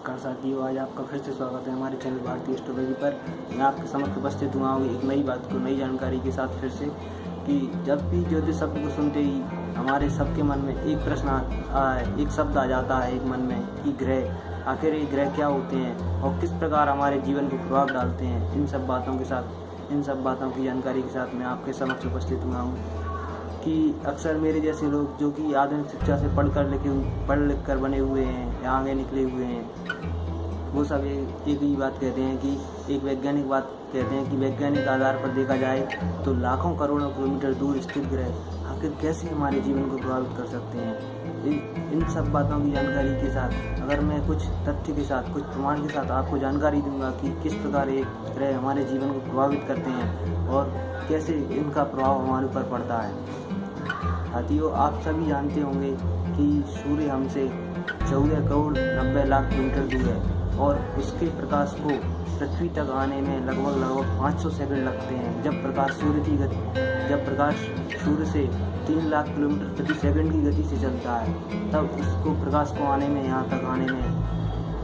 नमस्कार साथियों आज आपका फिर से स्वागत है हमारे चैनल भारतीय एस्ट्रोलॉजी पर। मैं आपके समक्ष उपस्थित हुआ हूँ एक नई बात को, नई जानकारी के साथ फिर से कि जब भी ज्योतिष शब्द को सुनते ही हमारे सबके मन में एक प्रश्न एक शब्द आ जाता है एक मन में कि ग्रह, आखिर ये ग्रह क्या होते हैं और किस प्रकार हमारे जीवन को प्रभाव डालते हैं, इन सब बातों के साथ, इन सब बातों की जानकारी के साथ मैं आपके समक्ष उपस्थित हुआ हूँ कि अक्सर मेरे जैसे लोग जो कि आधुनिक शिक्षा से पढ़ कर लिखे, पढ़ लिख कर बने हुए हैं या आगे निकले हुए हैं वो सब एक ही बात कहते हैं कि एक वैज्ञानिक बात कहते हैं कि वैज्ञानिक आधार पर देखा जाए तो लाखों करोड़ों किलोमीटर दूर स्थित ग्रह आखिर कैसे हमारे जीवन को प्रभावित कर सकते हैं? इन इन सब बातों की जानकारी के साथ, अगर मैं कुछ तथ्य के साथ, कुछ प्रमाण के साथ आपको जानकारी दूँगा कि किस प्रकार ये ग्रह हमारे जीवन को प्रभावित करते हैं और कैसे इनका प्रभाव हमारे ऊपर पड़ता है। साथियों, आप सभी जानते होंगे कि सूर्य हमसे चौदह करोड़ नब्बे लाख किलोमीटर दूर है। और उसके प्रकाश को पृथ्वी तक आने में लगभग लगभग 500 सेकंड लगते हैं। जब प्रकाश सूर्य की गति, जब प्रकाश सूर्य से तीन लाख किलोमीटर प्रति सेकंड की गति से चलता है, तब उसको प्रकाश को आने में, यहाँ तक आने में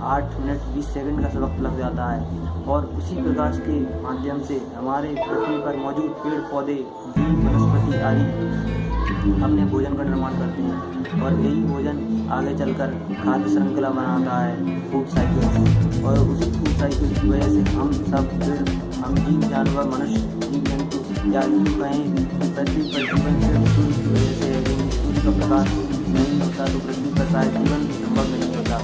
आठ मिनट बीस सेकंड का वक्त लग जाता है। और उसी प्रकाश के माध्यम से हमारे पृथ्वी पर मौजूद पेड़ पौधे जीव वनस्पति आदि अपने भोजन का निर्माण करते हैं। और यही भोजन आगे चलकर खाद्य श्रृंखला बनाता है फ़ूड साइकिल और उसी फ़ूड साइकिल की वजह से हम सब हम जीव, जानवर, मनुष्य, जीव, जंतु या यूँ कहें पृथ्वी पर जीवन सूर्य की वजह से सूर्य का प्रकाश नहीं होता तो पृथ्वी पर शायद जीवन संभव नहीं होता।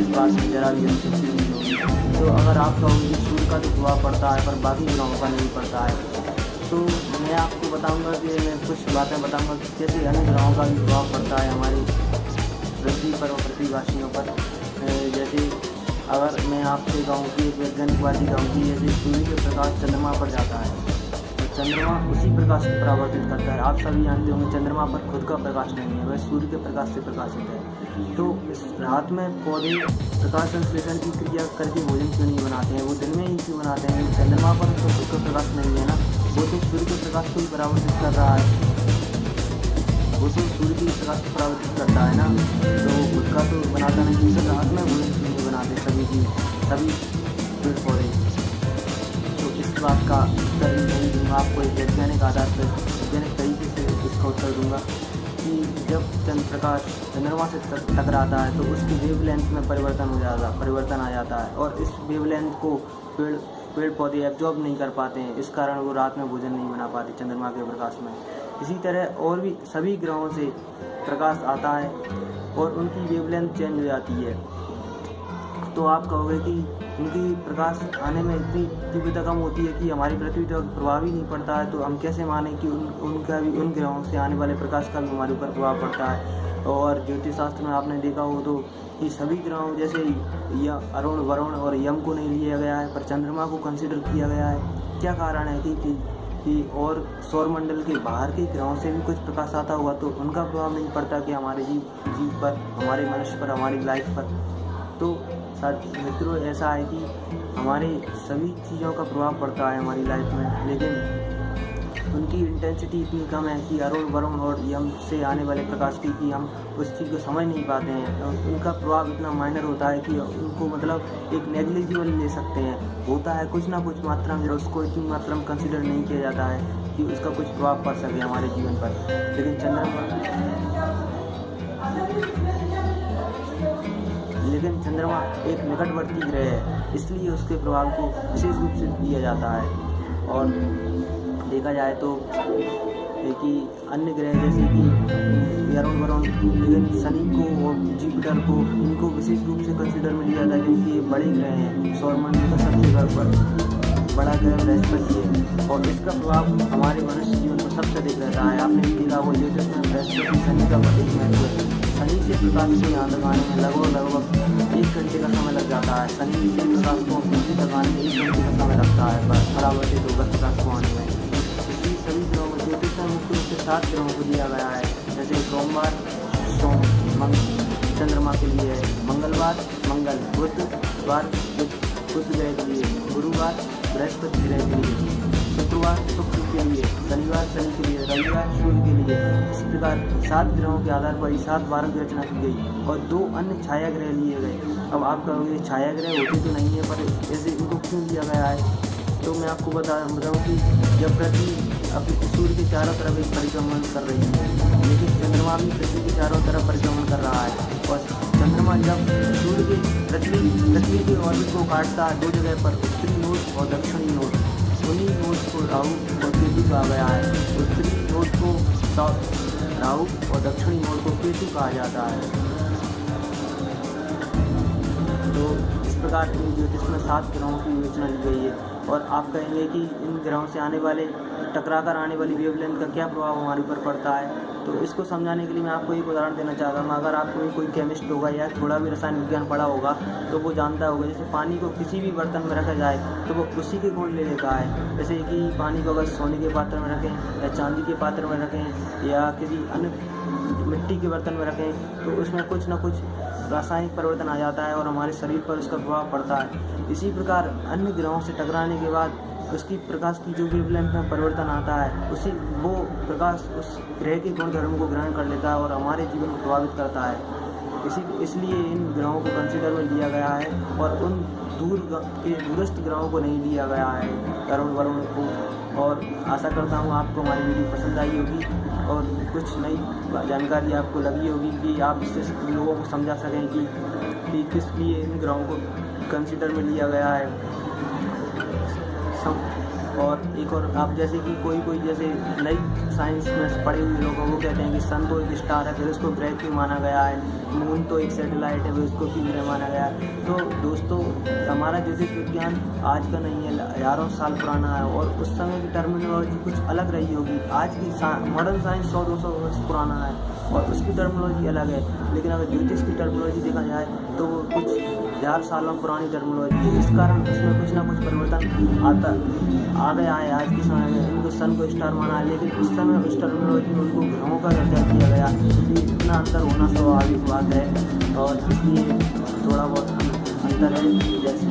इस बात में जरा भी अनुशक्ति नहीं होगी। तो अगर आप कहोगे सूर्य का तो प्रभाव पड़ता है, पर बाकी ग्रहों का नहीं पड़ता है तो मैं आपको बताऊँगा कि मैं कुछ बातें बताऊँगा कि कैसे अन्य ग्रहों का भी प्रभाव पड़ता है, हमारी पृथ्वी पर और पृथ्वीवासियों पर। जैसे अगर मैं आपसे कहूँ कि एक वैज्ञानिकवादी कहूँ कि जैसे सूर्य के प्रकाश चंद्रमा पर जाता है तो चंद्रमा उसी प्रकाश को परावर्तित करता है। आप सभी जानते होंगे, चंद्रमा पर खुद का प्रकाश नहीं है, वह सूर्य के प्रकाश से प्रकाशित है। तो रात में पौधे प्रकाश संश्लेषण की क्रिया करके भोजन क्यों नहीं बनाते हैं? वो दिन में ही क्यों बनाते हैं? चंद्रमा पर तो खुद का प्रकाश नहीं है ना? वो तो सूर्य के प्रकाश को ही परावर्तित कर रहा है। वो तो सूर्य के प्रकाश को परावर्तित करता है ना? तो उसका तो बनाता नहीं जिससे रात में वो नहीं बनाते सभी चीज़ सभी पेड़ पौधे। तो इस बात का उत्तर नहीं दूँगा। आपको एक वैज्ञानिक आधार पर, वैज्ञानिक तरीके से इसका उत्तर दूँगा। कि जब चंद्र प्रकाश चंद्रमा से टकराता है तो उसकी वेवलेंथ में परिवर्तन हो जाता परिवर्तन आ जाता है। और इस वेवलेंथ को पेड़ पेड़ पौधे एब्जॉर्ब नहीं कर पाते हैं, इस कारण वो रात में भोजन नहीं बना पाते चंद्रमा के प्रकाश में। इसी तरह और भी सभी ग्रहों से प्रकाश आता है और उनकी वेवलेंथ चेंज हो जाती है। तो आप कहोगे कि उनकी प्रकाश आने में इतनी तीव्रता कम होती है कि हमारी पृथ्वी तक प्रभाव ही नहीं पड़ता है तो हम कैसे माने कि उन, उनका भी, उन ग्रहों से आने वाले प्रकाश का भी हमारे ऊपर प्रभाव पड़ता है? और ज्योतिष शास्त्र में आपने देखा हो तो कि सभी ग्रहों जैसे अरुण, वरुण और यम को नहीं लिया गया है, पर चंद्रमा को कंसिडर किया गया है। क्या कारण है कि कि और सौरमंडल के बाहर के ग्रहों से भी कुछ प्रकाश आता हुआ तो उनका प्रभाव नहीं पड़ता कि हमारे जीव जीव पर, हमारे मनुष्य पर, हमारी लाइफ पर? तो साथ मित्रों, ऐसा है कि हमारे सभी चीज़ों का प्रभाव पड़ता है हमारी लाइफ में, लेकिन उनकी इंटेंसिटी इतनी कम है कि अरुण वरुण और यम से आने वाले प्रकाश की कि हम उस चीज़ को समझ नहीं पाते हैं। उनका प्रभाव इतना माइनर होता है कि उनको मतलब एक नेग्लिजिबल ले सकते हैं। होता है कुछ ना कुछ मात्रा में, उसको इतनी मात्रा में कंसिडर नहीं किया जाता है कि उसका कुछ प्रभाव पड़ सके हमारे जीवन पर। लेकिन चंद्रमा लेकिन चंद्रमा एक निकटवर्ती ग्रह है, इसलिए उसके प्रभाव को विशेष रूप से दिया जाता है। और देखा जाए तो कि अन्य ग्रह जैसे कि अरुण वरुण लेकिन शनि को और जुपिटर को, इनको विशेष रूप से कंसिडर में लिया जाता है, क्योंकि ये बड़े ग्रह हैं सौरमंडल का सबसे बड़ा बड़ा ग्रह बृहस्पति है। और इसका प्रभाव हमारे मनुष्य जीवन को सबसे अधिक रहता है। आपने देखा वो में बृहस्पति, शनि का प्रतीक महत्व है। शनि से प्रकाश को यहाँ लगाने में लगभग लगभग एक घंटे का समय लग जाता है। शनि से प्रकाश को तक आने में एक घंटे का समय लगता है परावर्तित होकर प्रकाश को आने में। इसलिए सभी ग्रहों ज्योतिष में मुख्य रूप से सात ग्रहों को दिया गया है, जैसे सोमवार, सोम, मंग, चंद्रमा के लिए मंगलवार, मंगल बुधवार बुध ग्रह के लिए गुरुवार, बृहस्पति ग्रह के लिए शुक्रवार, शुक्र के लिए शनिवार शनि के लिए, रविवार सूर्य के लिए। इस प्रकार सात ग्रहों के आधार पर सात बारह की रचना की गई और दो अन्य छाया ग्रह लिए गए। अब आप कहोगे छाया ग्रह होते तो नहीं है, पर ऐसे इनको क्यों लिया गया है? तो मैं आपको बता, बताऊँ कि जब पृथ्वी अपने सूर्य के चारों तरफ़ एक परिक्रमण कर रही है, लेकिन चंद्रमा भी पृथ्वी के चारों तरफ़ परिक्रमण कर रहा है। और चंद्रमा जब सूर्य के पृथ्वी पृथ्वी के ऑर्बिट को काटता है, दो जगह पर उत्तरी नोट और दक्षिणी नोट उन्हीं नोट को राहु और केतु कहा गया है। उत्तरी नोट को राहु और दक्षिणी नोट को केतु कहा जाता है। तो इस प्रकार की ज्योतिष में सात ग्रहों की योजना ली गई है। और आप कहेंगे कि इन ग्रहों से आने वाले टकरा कर आने वाली वेवलेंथ का क्या प्रभाव हमारे ऊपर पड़ता है? तो इसको समझाने के लिए मैं आपको एक उदाहरण देना चाहता हूँ। अगर आपको भी कोई केमिस्ट होगा या थोड़ा भी रसायन विज्ञान पढ़ा होगा तो वो जानता होगा, जैसे पानी को किसी भी बर्तन में रखा जाए तो वो उसी के गुण ले लेता है। जैसे कि पानी को अगर सोने के पात्र में रखें, या चांदी के पात्र में रखें, या किसी अन्य मिट्टी के बर्तन में रखें तो उसमें कुछ ना कुछ रासायनिक परिवर्तन आ जाता है और हमारे शरीर पर उसका प्रभाव पड़ता है। इसी प्रकार अन्य ग्रहों से टकराने के बाद उसकी प्रकाश की जो वेवलेंथ में परिवर्तन आता है, उसी वो प्रकाश उस ग्रह के गुण धर्म को ग्रहण कर लेता है और हमारे जीवन को प्रभावित करता है। इसी, इसलिए इन ग्रहों को कंसिडर में लिया गया है और उन दूर के दूरस्थ ग्रहों को नहीं लिया गया है। तरुण वरुण को और आशा करता हूँ आपको हमारी वीडियो पसंद आई होगी और कुछ नई जानकारी आपको लगी होगी कि आप इससे लोगों को समझा सकें कि, कि किस लिए इन ग्रहों को कंसिडर में लिया गया है। और एक और आप जैसे कि कोई कोई जैसे नई साइंस में पढ़े हुए लोग वो कहते हैं कि सन तो एक स्टार है, फिर उसको ग्रह क्यों माना गया है? मून तो एक सेटेलाइट है, फिर उसको क्यों ग्रह माना गया है? तो दोस्तों, हमारा ज्योतिष विज्ञान आज का नहीं है, हज़ारों साल पुराना है, और उस समय की टर्मिनोलॉजी कुछ अलग रही होगी। आज की मॉडर्न साइंस सौ दो सौ वर्ष पुराना है। और उसकी टर्मोलॉजी अलग है। लेकिन अगर ज्योतिष की टर्मोलॉजी देखा जाए तो वो कुछ हज़ार सालों पुरानी टर्मोलॉजी है। इस कारण उसमें कुछ ना कुछ परिवर्तन आता आ गया है आज के समय में उनको सन को स्टार माना लेकिन उस समय उस टर्मोलॉजी में उनको ग्रहों का दर्जा दिया गया। इतना अंतर होना स्वाभाविक बात है। और इसलिए थोड़ा बहुत अंतर है। जैसे